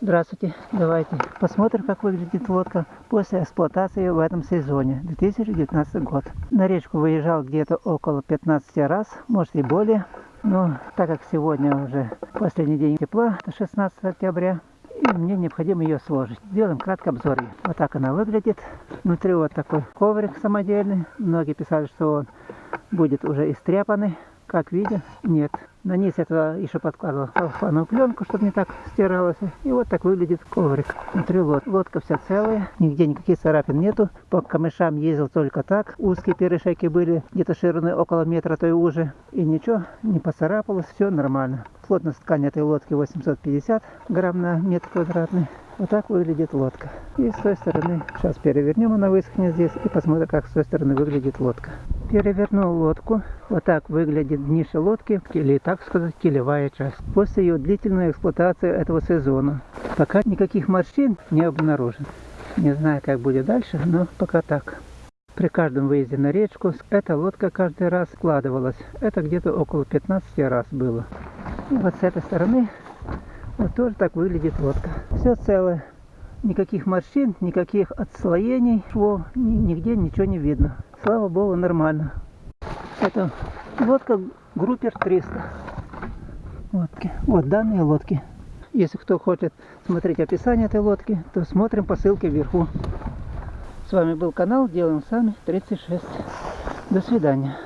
Здравствуйте, давайте посмотрим, как выглядит лодка после эксплуатации в этом сезоне, 2019 год. На речку выезжал где-то около 15 раз, может и более. Но так как сегодня уже последний день тепла, это 16 октября, и мне необходимо ее сложить. Сделаем краткий обзор. Вот так она выглядит. Внутри вот такой коврик самодельный. Многие писали, что он будет уже истряпанный. Как видят, нет. На низ это еще подкладывал целлофановую пленку, чтобы не так стиралось. И вот так выглядит коврик. Внутри лод. Лодка вся целая, нигде никаких царапин нету. По камышам ездил только так. Узкие перешейки были где-то шириной около метра, то и уже. И ничего не поцарапалось, все нормально. Плотность ткани этой лодки 850 грамм на метр квадратный. Вот так выглядит лодка. И с той стороны, сейчас перевернем, она высохнет здесь, и посмотрим, как с той стороны выглядит лодка. Перевернул лодку. Вот так выглядит днище лодки, или так сказать, килевая часть. После ее длительной эксплуатации этого сезона. Пока никаких морщин не обнаружен. Не знаю, как будет дальше, но пока так. При каждом выезде на речку эта лодка каждый раз складывалась. Это где-то около 15 раз было. И вот с этой стороны вот тоже так выглядит лодка. Все целое. Никаких морщин, никаких отслоений, швов, нигде ничего не видно. Слава богу, нормально. Это лодка Группер 300. Лодки. Вот данные лодки. Если кто хочет смотреть описание этой лодки, то смотрим по ссылке вверху. С вами был канал Делаем Сами 36. До свидания.